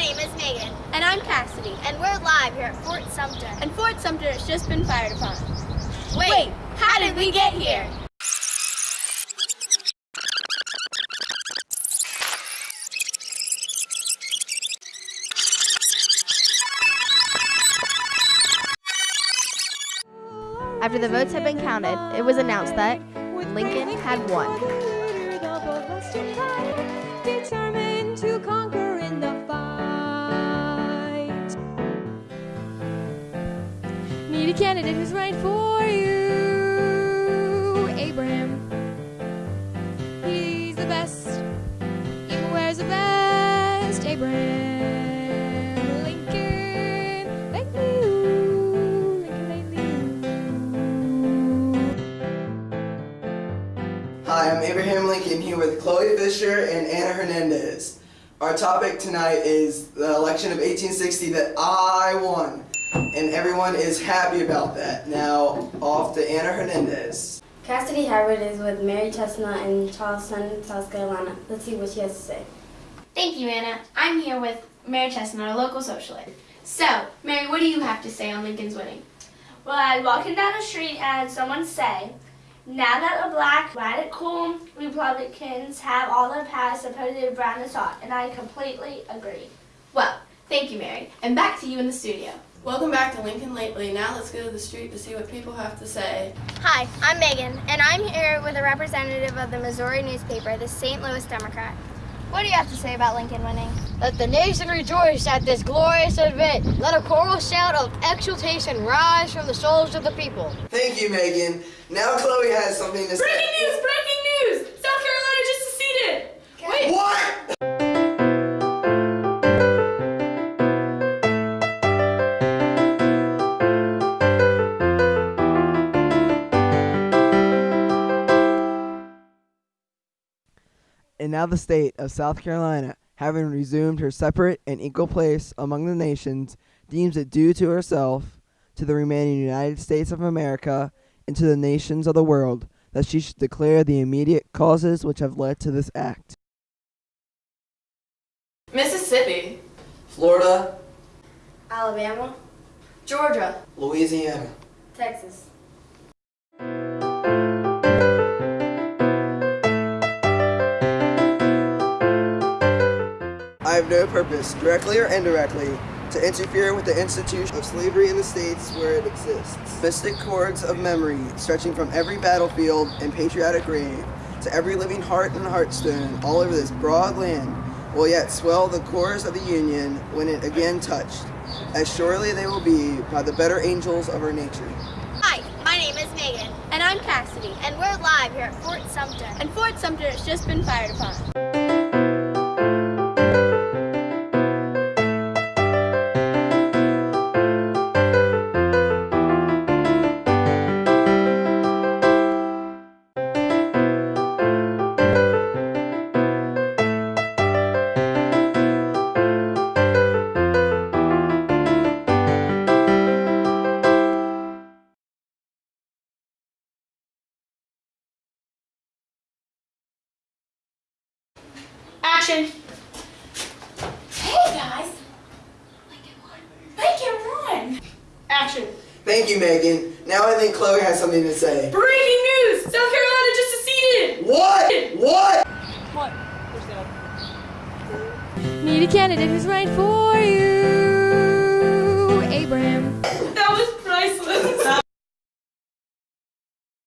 name is Megan. And I'm Cassidy. And we're live here at Fort Sumter. And Fort Sumter has just been fired upon. Wait, Wait how did we get here? After the votes had been counted, it was announced that Lincoln had won. Candidate who's right for you. Abraham. He's the best. He wears a vest. Abraham. Lincoln. Lately you. Lincoln lately you. Hi, I'm Abraham Lincoln here with Chloe Fisher and Anna Hernandez. Our topic tonight is the election of 1860 that I won, and everyone is happy about that. Now, off to Anna Hernandez. Cassidy Howard is with Mary Chesnut in Charleston, South Carolina. Let's see what she has to say. Thank you, Anna. I'm here with Mary Chesnut, a local socialite. So, Mary, what do you have to say on Lincoln's winning? Well, I was walking down the street and someone said, now that the black radical Republicans have all the power, supposedly Brown is hot. And I completely agree. Well, thank you, Mary. And back to you in the studio. Welcome back to Lincoln Lately. Now let's go to the street to see what people have to say. Hi, I'm Megan, and I'm here with a representative of the Missouri newspaper, the St. Louis Democrat. What do you have to say about Lincoln winning? Let the nation rejoice at this glorious event. Let a choral shout of exultation rise from the souls of the people. Thank you, Megan. Now Chloe has something to say. Breaking news! Breaking And now the state of South Carolina, having resumed her separate and equal place among the nations, deems it due to herself, to the remaining United States of America, and to the nations of the world, that she should declare the immediate causes which have led to this act. Mississippi. Florida, Alabama, Georgia. Louisiana. Texas. Have no purpose, directly or indirectly, to interfere with the institution of slavery in the states where it exists. Mystic cords of memory stretching from every battlefield and patriotic grave to every living heart and heartstone all over this broad land will yet swell the chorus of the Union when it again touched, as surely they will be by the better angels of our nature. Hi, my name is Megan, And I'm Cassidy. and we're live here at Fort Sumter. And Fort Sumter has just been fired upon. action. Hey guys, I can run. Action. Thank you, Megan. Now I think Chloe has something to say. Breaking news! South Carolina just seceded! What? What? What? Need a candidate who's right for you, Abraham. That was priceless.